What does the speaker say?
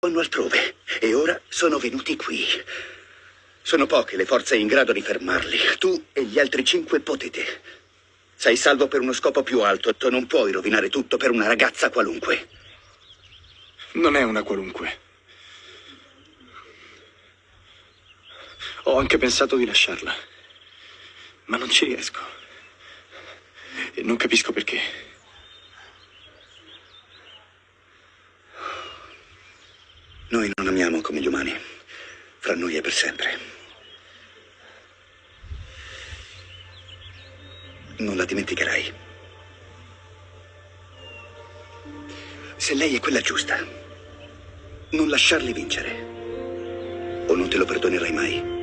vanno altrove e ora sono venuti qui. Sono poche le forze in grado di fermarli. Tu e gli altri cinque potete. Sei salvo per uno scopo più alto. Tu non puoi rovinare tutto per una ragazza qualunque. Non è una qualunque. Ho anche pensato di lasciarla. Ma non ci riesco. E non capisco perché. Noi non amiamo come gli umani. Fra noi è per sempre. Non la dimenticherai. Se lei è quella giusta, non lasciarli vincere. O non te lo perdonerai mai.